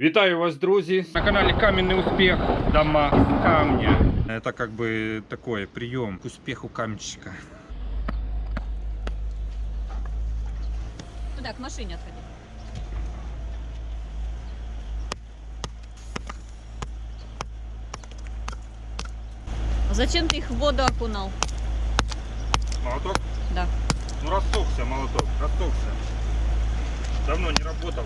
Вітаю вас, друзі! На канале Каменный успех. Дома с камня. Это как бы такой прием к успеху каменщика. Туда, к машине отходи. А Зачем ты их в воду окунал? Молоток? Да. Ну рассохся молоток, рассохся. Давно не работал,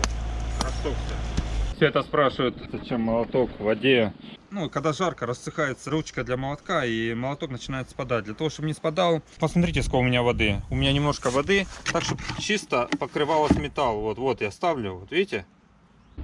рассохся. Все это спрашивают, зачем молоток в воде. Ну, когда жарко, рассыхается ручка для молотка, и молоток начинает спадать. Для того, чтобы не спадал, посмотрите, сколько у меня воды. У меня немножко воды, так, чтобы чисто покрывалось металл. Вот, вот я ставлю, вот видите?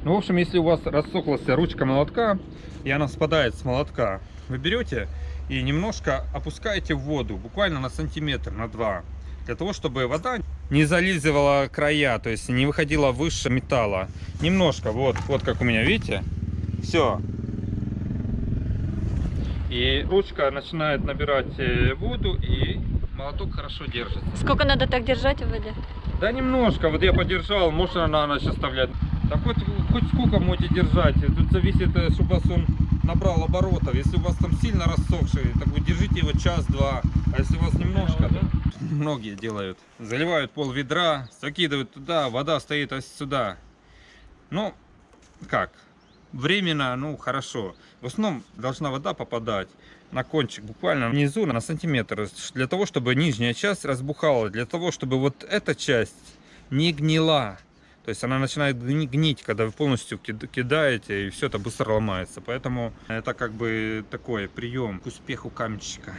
Ну, в общем, если у вас рассохлась ручка молотка, и она спадает с молотка, вы берете и немножко опускаете в воду, буквально на сантиметр, на два, для того, чтобы вода не зализывала края, то есть не выходила выше металла. Немножко, вот, вот как у меня, видите? Все. И ручка начинает набирать э, воду, и молоток хорошо держится. Сколько надо так держать в воде? Да немножко, вот я подержал, можно на ночь оставлять. Да хоть, хоть сколько можете держать, тут зависит, э, чтобы у вас он набрал оборотов. Если у вас там сильно рассохший, так вы держите его час-два, а если у вас немножко, то многие делают. Заливают пол ведра, закидывают туда, вода стоит ось сюда. Ну, как, временно, ну, хорошо. В основном должна вода попадать на кончик, буквально внизу на сантиметр, для того, чтобы нижняя часть разбухала, для того, чтобы вот эта часть не гнила. То есть она начинает гни- гнить, когда вы полностью кид- кидаете, и все это быстро ломается. Поэтому это как бы такой прием к успеху каменщика.